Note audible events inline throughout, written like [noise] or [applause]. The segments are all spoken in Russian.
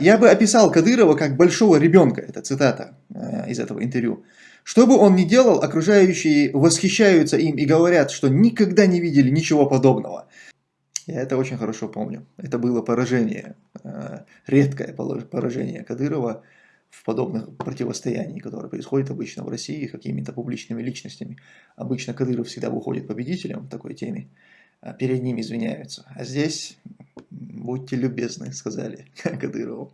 Я бы описал Кадырова как большого ребенка, это цитата э, из этого интервью. Что бы он ни делал, окружающие восхищаются им и говорят, что никогда не видели ничего подобного. Я это очень хорошо помню. Это было поражение, э, редкое поражение Кадырова в подобных противостояниях, которые происходят обычно в России какими-то публичными личностями. Обычно Кадыров всегда выходит победителем в такой теме, а перед ним извиняются. А здесь будьте любезны, сказали [laughs] Кадырову.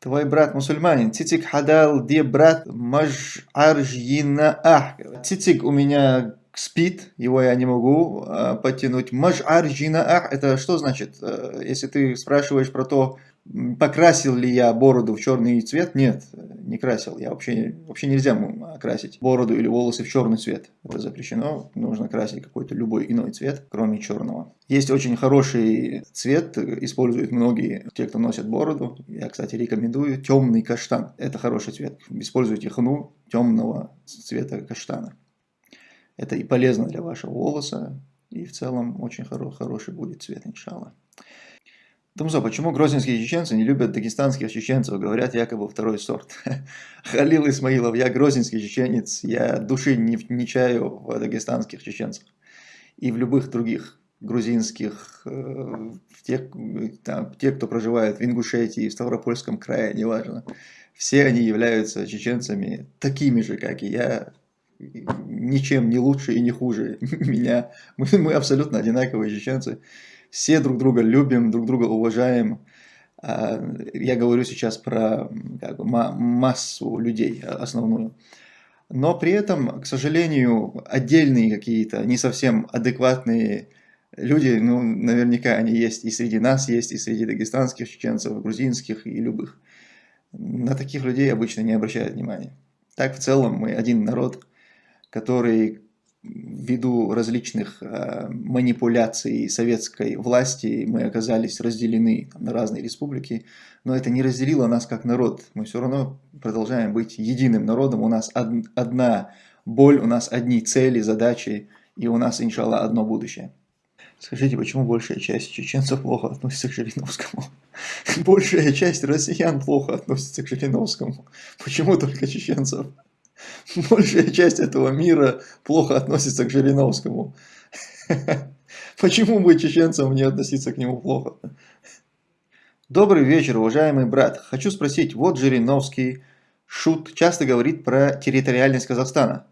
Твой брат мусульманин. Цицик хадал, где брат маж'аржина ах. Цицик у меня спит, его я не могу э, потянуть. Маж'аржина ах, это что значит? Э, если ты спрашиваешь про то, Покрасил ли я бороду в черный цвет? Нет, не красил. Я вообще, вообще нельзя красить бороду или волосы в черный цвет. Это запрещено. Нужно красить какой-то любой иной цвет, кроме черного. Есть очень хороший цвет, используют многие те, кто носит бороду. Я, кстати, рекомендую темный каштан. Это хороший цвет. Используйте хну темного цвета каштана. Это и полезно для вашего волоса, и в целом очень хороший будет цвет, иншаллах. Тумзо, почему грозненские чеченцы не любят дагестанских чеченцев, говорят якобы второй сорт? [laughs] Халил Исмаилов, я грозненский чеченец, я души не, не чаю в дагестанских чеченцах и в любых других грузинских, э, в тех, там, те, кто проживает в Ингушетии, в Ставропольском крае, неважно. Все они являются чеченцами такими же, как и я, ничем не лучше и не хуже [laughs] меня. Мы, мы абсолютно одинаковые чеченцы все друг друга любим, друг друга уважаем. А, я говорю сейчас про как бы, массу людей, основную. Но при этом, к сожалению, отдельные какие-то не совсем адекватные люди, ну, наверняка они есть и среди нас, есть и среди дагестанских чеченцев, грузинских и любых. На таких людей обычно не обращают внимания. Так, в целом, мы один народ, который ввиду различных э, манипуляций советской власти мы оказались разделены там, на разные республики, но это не разделило нас как народ. Мы все равно продолжаем быть единым народом, у нас од одна боль, у нас одни цели, задачи, и у нас, иншаллах, одно будущее. Скажите, почему большая часть чеченцев плохо относится к Жириновскому? [laughs] Большая часть россиян плохо относится к Жириновскому. Почему только чеченцев? [laughs] большая часть этого мира плохо относится к Жириновскому. [laughs] Почему бы чеченцам не относиться к нему плохо? Добрый вечер, уважаемый брат. Хочу спросить, вот Жириновский, Шут, часто говорит про территориальность Казахстана.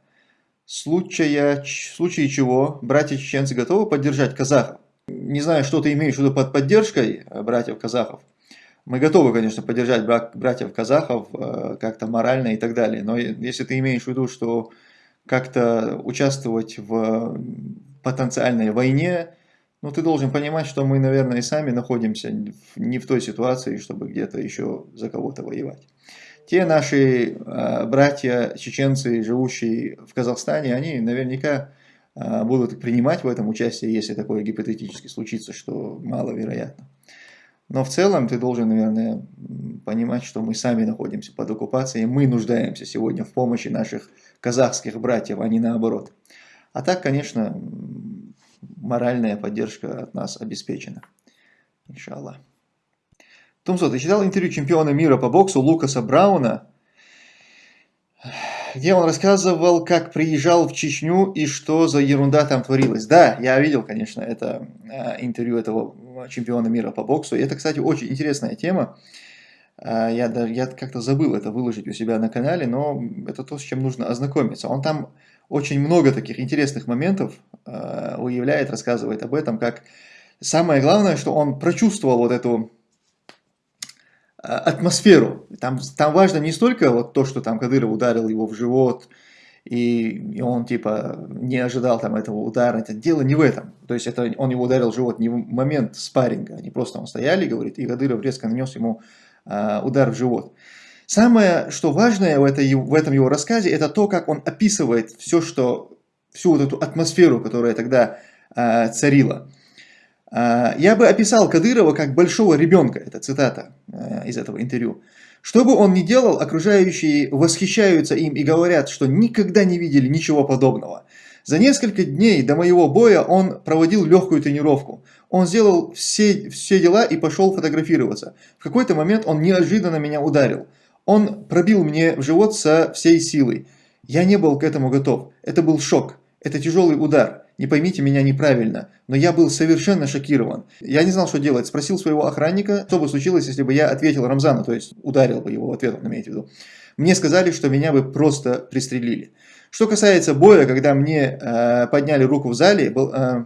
Случая, в случае чего братья чеченцы готовы поддержать казахов? Не знаю, что ты имеешь в виду под поддержкой братьев казахов. Мы готовы, конечно, поддержать братьев-казахов э, как-то морально и так далее, но если ты имеешь в виду, что как-то участвовать в потенциальной войне, ну ты должен понимать, что мы, наверное, и сами находимся не в той ситуации, чтобы где-то еще за кого-то воевать. Те наши э, братья чеченцы, живущие в Казахстане, они наверняка э, будут принимать в этом участие, если такое гипотетически случится, что маловероятно. Но в целом ты должен, наверное, понимать, что мы сами находимся под оккупацией, мы нуждаемся сегодня в помощи наших казахских братьев, а не наоборот. А так, конечно, моральная поддержка от нас обеспечена. Иншаллах. Тумсо, ты читал интервью чемпиона мира по боксу Лукаса Брауна, где он рассказывал, как приезжал в Чечню и что за ерунда там творилась. Да, я видел, конечно, это э, интервью этого чемпиона мира по боксу. И это, кстати, очень интересная тема. А, я, я как-то забыл это выложить у себя на канале, но это то, с чем нужно ознакомиться. Он там очень много таких интересных моментов а, выявляет, рассказывает об этом, как самое главное, что он прочувствовал вот эту а, атмосферу. Там, там важно не столько вот то, что там Кадыров ударил его в живот, и, он типа не ожидал там этого удара. Это дело не в этом. То есть это он его ударил в живот не в момент спарринга, они просто он стояли, говорит, и Кадыров резко нанес ему э, удар в живот. Самое, что важное в, этой, в этом его рассказе, это то, как он описывает все, что, всю вот эту атмосферу, которая тогда э, царила. Э, я бы описал Кадырова как большого ребенка, это цитата э, из этого интервью. Что бы он ни делал, окружающие восхищаются им и говорят, что никогда не видели ничего подобного. За несколько дней до моего боя он проводил легкую тренировку. Он сделал все, все дела и пошел фотографироваться. В какой-то момент он неожиданно меня ударил. Он пробил мне в живот со всей силой. Я не был к этому готов. Это был шок. Это тяжелый удар. Не поймите меня неправильно, но я был совершенно шокирован. Я не знал, что делать. Спросил своего охранника, что бы случилось, если бы я ответил Рамзану, то есть ударил бы его в ответ, он имеет в виду. Мне сказали, что меня бы просто пристрелили. Что касается боя, когда мне э, подняли руку в зале, был, э,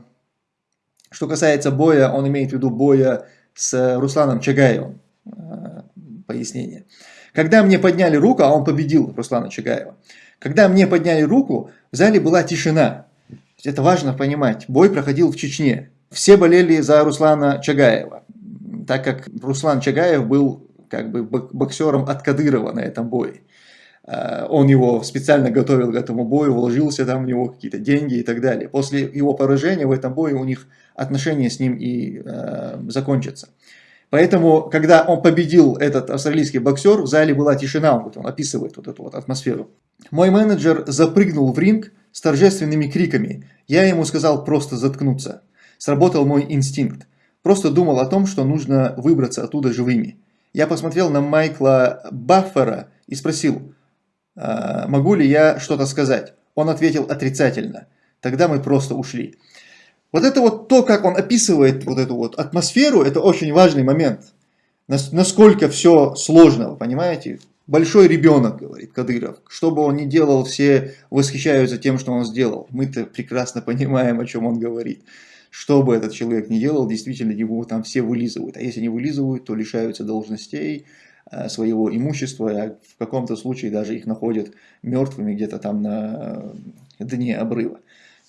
что касается боя, он имеет в виду боя с Русланом Чагаевым. Э, пояснение. Когда мне подняли руку, а он победил Руслана Чагаева. Когда мне подняли руку, в зале была тишина. Это важно понимать. Бой проходил в Чечне. Все болели за Руслана Чагаева, так как Руслан Чагаев был как бы боксером от Кадырова на этом бое. А, он его специально готовил к этому бою, вложился там в него какие-то деньги и так далее. После его поражения в этом бое у них отношения с ним и э, закончатся. Поэтому, когда он победил этот австралийский боксер, в зале была тишина, он, вот, описывает вот эту вот атмосферу. Мой менеджер запрыгнул в ринг с торжественными криками. Я ему сказал просто заткнуться. Сработал мой инстинкт. Просто думал о том, что нужно выбраться оттуда живыми. Я посмотрел на Майкла Баффера и спросил, «А, могу ли я что-то сказать. Он ответил отрицательно. Тогда мы просто ушли. Вот это вот то, как он описывает вот эту вот атмосферу, это очень важный момент. Насколько все сложно, понимаете? Большой ребенок, говорит Кадыров. Что бы он ни делал, все восхищаются тем, что он сделал. Мы-то прекрасно понимаем, о чем он говорит. Что бы этот человек ни делал, действительно его там все вылизывают. А если не вылизывают, то лишаются должностей, э, своего имущества, а в каком-то случае даже их находят мертвыми где-то там на дне обрыва.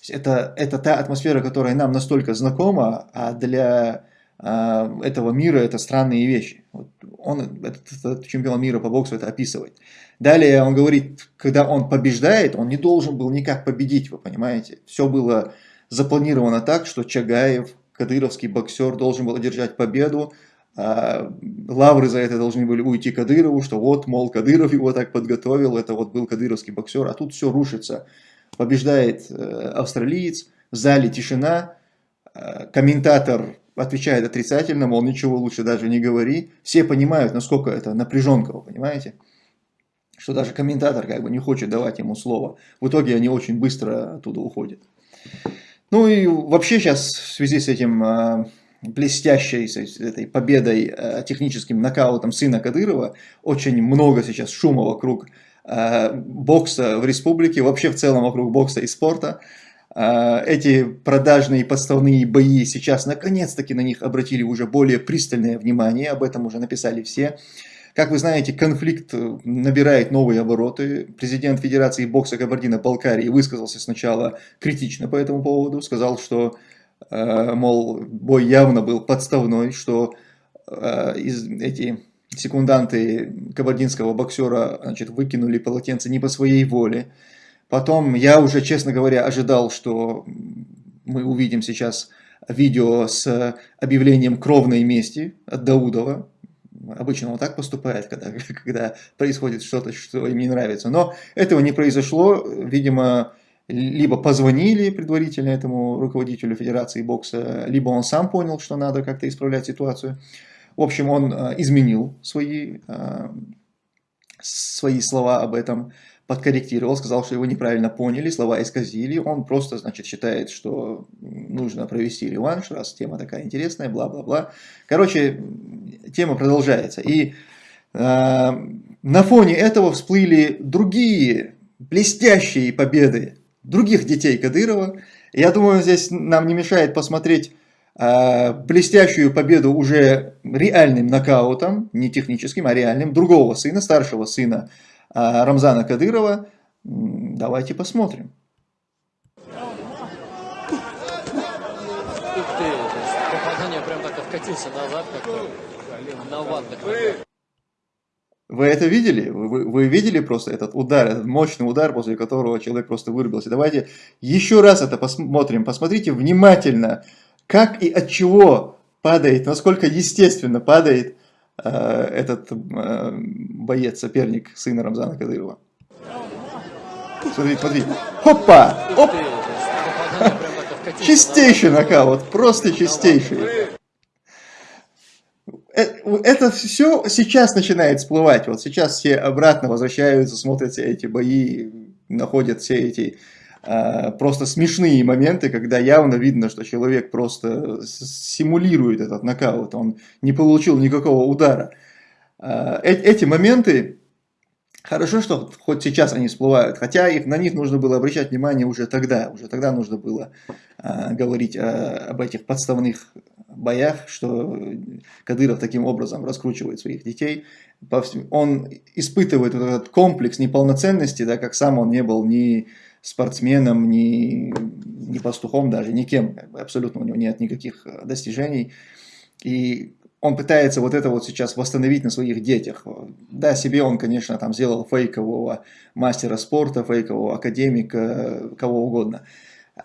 Это, это та атмосфера, которая нам настолько знакома, а для этого мира это странные вещи. Вот он, этот, этот чемпион мира по боксу это описывает. Далее он говорит, когда он побеждает, он не должен был никак победить, вы понимаете. Все было запланировано так, что Чагаев, кадыровский боксер, должен был одержать победу, а лавры за это должны были уйти Кадырову, что вот, мол, Кадыров его так подготовил, это вот был кадыровский боксер, а тут все рушится побеждает э, австралиец, в зале тишина, э, комментатор отвечает отрицательно, мол, ничего лучше даже не говори. Все понимают, насколько это напряженка, вы понимаете? Что даже комментатор как бы не хочет давать ему слово. В итоге они очень быстро оттуда уходят. Ну и вообще сейчас в связи с этим э, блестящей, с этой победой, техническим нокаутом сына Кадырова, очень много сейчас шума вокруг Э, бокса в республике, вообще в целом вокруг бокса и спорта. Э, эти продажные подставные бои сейчас наконец-таки на них обратили уже более пристальное внимание, об этом уже написали все. Как вы знаете, конфликт набирает новые обороты. Президент Федерации бокса Кабардино-Балкарии высказался сначала критично по этому поводу, сказал, что, э, мол, бой явно был подставной, что из, эти секунданты кабардинского боксера значит, выкинули полотенце не по своей воле. Потом я уже, честно говоря, ожидал, что мы увидим сейчас видео с объявлением кровной мести от Даудова. Обычно он так поступает, когда, [laughs] когда происходит что-то, что им не нравится. Но этого не произошло. Видимо, либо позвонили предварительно этому руководителю Федерации бокса, либо он сам понял, что надо как-то исправлять ситуацию. В общем, он э, изменил свои, э, свои слова об этом, подкорректировал, сказал, что его неправильно поняли, слова исказили. Он просто, значит, считает, что нужно провести реванш, раз тема такая интересная, бла-бла-бла. Короче, тема продолжается. И э, на фоне этого всплыли другие блестящие победы других детей Кадырова. Я думаю, здесь нам не мешает посмотреть Э, блестящую победу уже реальным нокаутом, не техническим, а реальным, другого сына, старшего сына Рамзана Кадырова. Давайте посмотрим. Ух ты, попадание прям так откатился назад, как на ватных Вы это видели? Вы, вы видели просто этот удар, этот мощный удар, после которого человек просто вырубился? Давайте еще раз это посмотрим. Посмотрите внимательно как и от чего падает, насколько естественно падает этот э, боец, соперник сына Рамзана Кадырова. Смотри, смотри. Хопа! Оп! Чистейший нокаут, просто чистейший. Э, Это все сейчас начинает всплывать. Вот сейчас все обратно возвращаются, смотрят все эти бои, находят все эти просто смешные моменты, когда явно видно, что человек просто симулирует этот нокаут, он не получил никакого удара. А, э- эти моменты, хорошо, что хоть сейчас они всплывают, хотя их, на них нужно было обращать внимание уже тогда, уже тогда нужно было а, говорить а, об этих подставных боях, что Кадыров таким образом раскручивает своих детей. Он испытывает вот этот комплекс неполноценности, да, как сам он не был ни спортсменом, ни, ни пастухом даже, никем, как абсолютно у него нет никаких э, достижений. И он пытается вот это вот сейчас восстановить на своих детях. Да, себе он, конечно, там сделал фейкового мастера спорта, фейкового академика, кого угодно.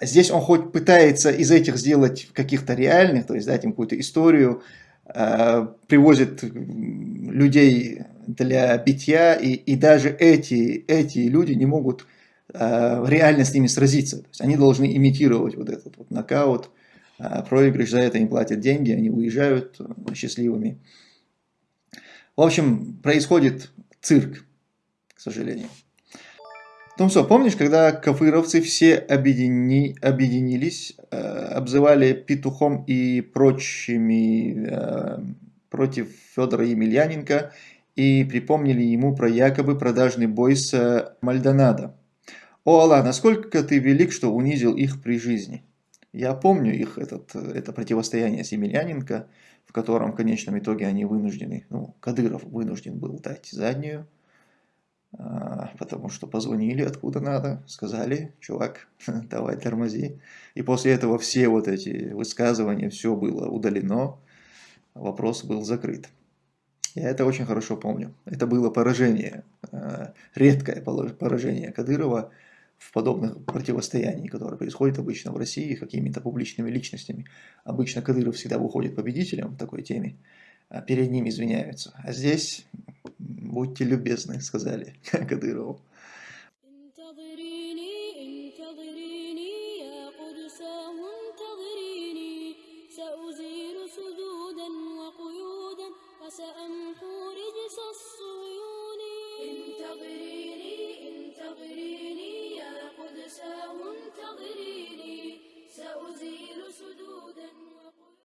Здесь он хоть пытается из этих сделать каких-то реальных, то есть дать им какую-то историю, э, привозит людей для битья, и, и даже эти, эти люди не могут реально с ними сразиться. То есть они должны имитировать вот этот вот нокаут, э, проигрыш, за это им платят деньги, они уезжают э, счастливыми. В общем, происходит цирк, к сожалению. Томсо, помнишь, когда кафыровцы все объедини- объединились, э, обзывали петухом и прочими э, против Федора Емельяненко и припомнили ему про якобы продажный бой с э, Мальдонадо? О, Аллах, насколько ты велик, что унизил их при жизни. Я помню их, этот, это противостояние с Емельяненко, в котором в конечном итоге они вынуждены, ну, Кадыров вынужден был дать заднюю, а, потому что позвонили откуда надо, сказали, чувак, [laughs] давай тормози. И после этого все вот эти высказывания, все было удалено, вопрос был закрыт. Я это очень хорошо помню. Это было поражение, э, редкое поражение Кадырова в подобных противостояниях, которые происходят обычно в России какими-то публичными личностями. Обычно Кадыров всегда выходит победителем в такой теме, а перед ним извиняются. А здесь будьте любезны, сказали [laughs] Кадырову.